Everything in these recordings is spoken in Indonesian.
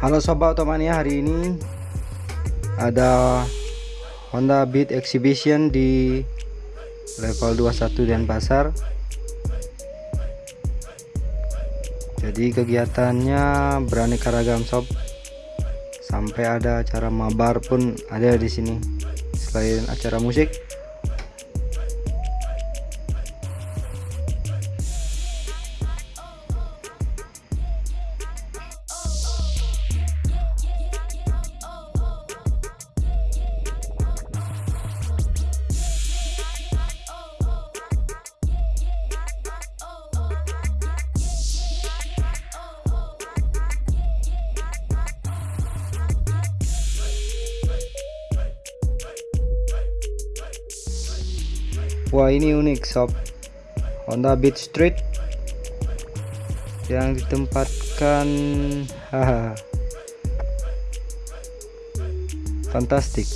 Halo sobat otomania hari ini ada Honda Beat Exhibition di level 21 Denpasar. Jadi kegiatannya beraneka ragam sob. Sampai ada acara mabar pun ada di sini selain acara musik Wah ini unik sob. Honda Beat Street yang ditempatkan haha. Fantastik.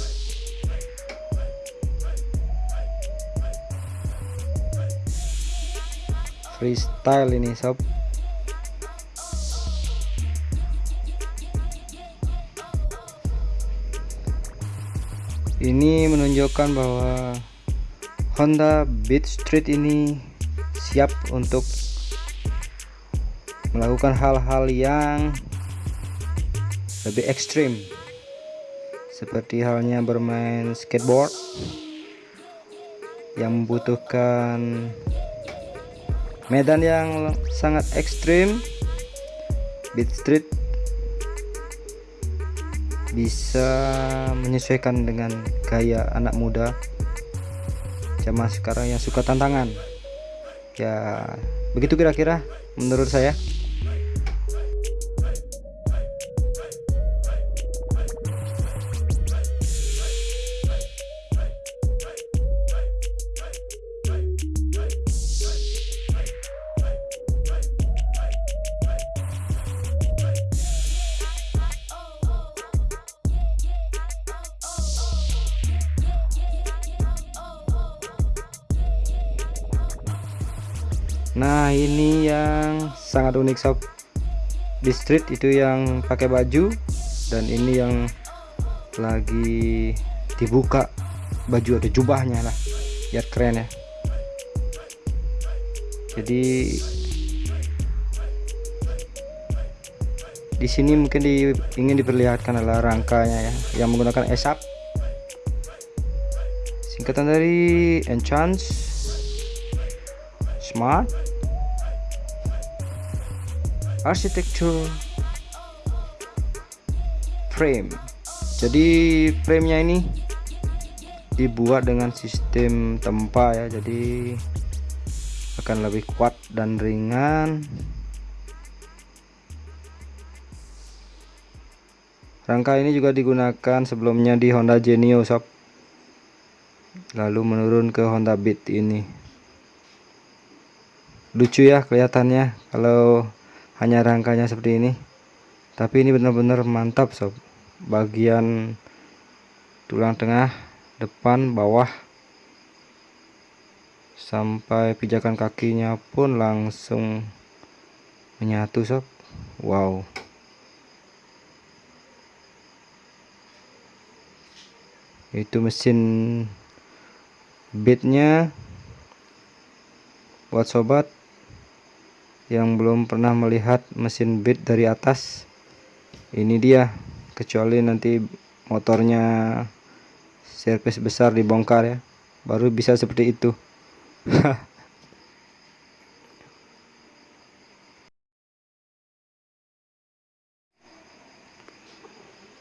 Freestyle ini sob. Ini menunjukkan bahwa Honda Beat Street ini siap untuk melakukan hal-hal yang lebih ekstrim. Seperti halnya bermain skateboard yang membutuhkan medan yang sangat ekstrim. Beat Street bisa menyesuaikan dengan gaya anak muda zaman sekarang yang suka tantangan? Ya begitu kira-kira menurut saya Nah ini yang sangat unik sob. Di street itu yang pakai baju dan ini yang lagi dibuka. Baju atau jubahnya lah. Biar keren ya. Jadi di sini mungkin di, ingin diperlihatkan adalah rangkanya ya yang menggunakan esap. Singkatan dari enchant smart. Architecture frame. Jadi framenya ini dibuat dengan sistem tempa ya. Jadi akan lebih kuat dan ringan. Rangka ini juga digunakan sebelumnya di Honda Genio sob. Lalu menurun ke Honda Beat ini lucu ya kelihatannya kalau hanya rangkanya seperti ini. Tapi ini benar-benar mantap sob. Bagian tulang tengah depan bawah. Sampai pijakan kakinya pun langsung menyatu sob. Wow. Itu mesin beatnya buat sobat yang belum pernah melihat mesin beat dari atas. Ini dia kecuali nanti motornya servis besar dibongkar ya. Baru bisa seperti itu.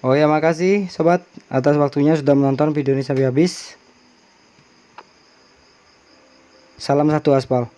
Oh ya makasih sobat atas waktunya sudah menonton video ini sampai habis. Salam satu aspal